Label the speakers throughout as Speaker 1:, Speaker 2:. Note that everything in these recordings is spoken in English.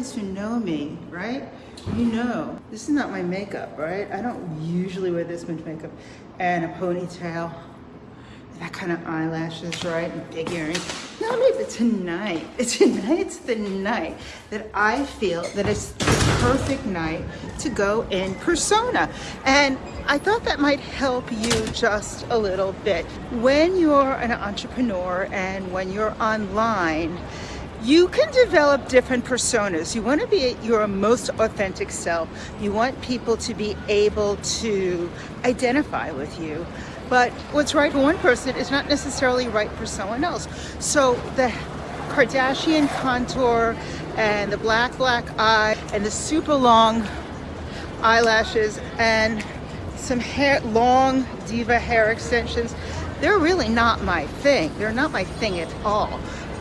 Speaker 1: guys who know me, right? You know, this is not my makeup, right? I don't usually wear this much makeup and a ponytail, that kind of eyelashes, right? And big earrings. No, maybe tonight, tonight's the night that I feel that it's the perfect night to go in persona. And I thought that might help you just a little bit. When you're an entrepreneur and when you're online, you can develop different personas. You want to be your most authentic self. You want people to be able to identify with you. But what's right for one person is not necessarily right for someone else. So the Kardashian contour and the black, black eye and the super long eyelashes and some hair, long diva hair extensions, they're really not my thing. They're not my thing at all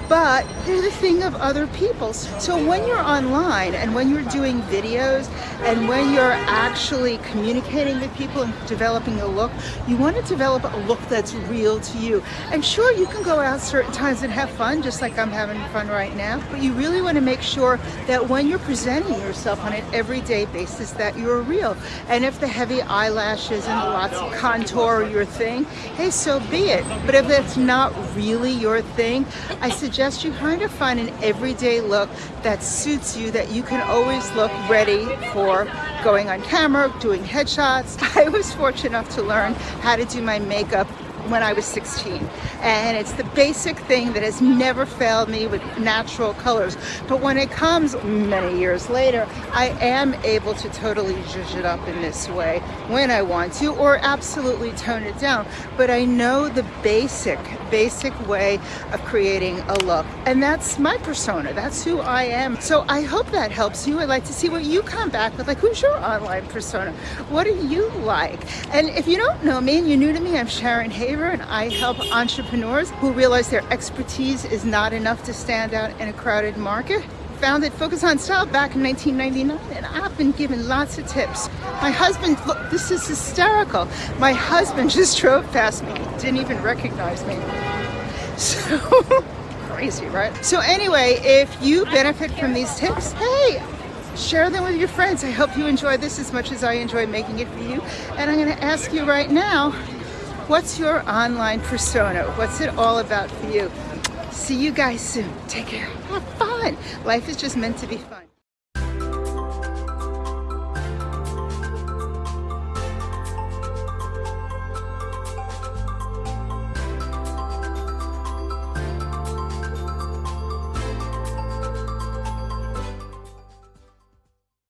Speaker 1: but they're the thing of other people's. So when you're online and when you're doing videos and when you're actually communicating with people and developing a look, you want to develop a look that's real to you. And sure, you can go out certain times and have fun, just like I'm having fun right now, but you really want to make sure that when you're presenting yourself on an everyday basis that you're real. And if the heavy eyelashes and lots of contour are your thing, hey, so be it. But if it's not really your thing, I suggest suggest you kind of find an everyday look that suits you, that you can always look ready for going on camera, doing headshots. I was fortunate enough to learn how to do my makeup when I was 16. And it's the basic thing that has never failed me with natural colors. But when it comes many years later, I am able to totally zhuzh it up in this way when I want to, or absolutely tone it down. But I know the basic, basic way of creating a look. And that's my persona. That's who I am. So I hope that helps you. I'd like to see what you come back with. Like, who's your online persona? What do you like? And if you don't know me and you're new to me, I'm Sharon Haver and I help entrepreneurs who realize their expertise is not enough to stand out in a crowded market. Founded Focus on Style back in 1999 and I've been given lots of tips. My husband, look, this is hysterical. My husband just drove past me, didn't even recognize me. So, crazy, right? So anyway, if you benefit from these tips, hey, share them with your friends. I hope you enjoy this as much as I enjoy making it for you. And I'm gonna ask you right now, What's your online persona? What's it all about for you? See you guys soon. Take care. Have fun. Life is just meant to be fun.